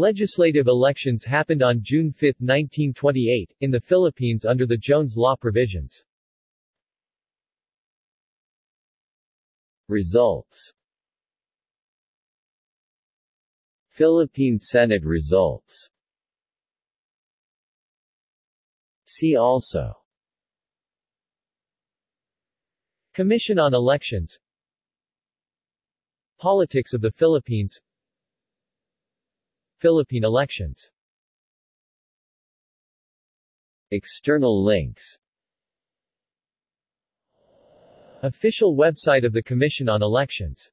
Legislative elections happened on June 5, 1928, in the Philippines under the Jones Law provisions. Results. Philippine Senate results. See also. Commission on Elections. Politics of the Philippines Philippine elections. External links. Official website of the Commission on Elections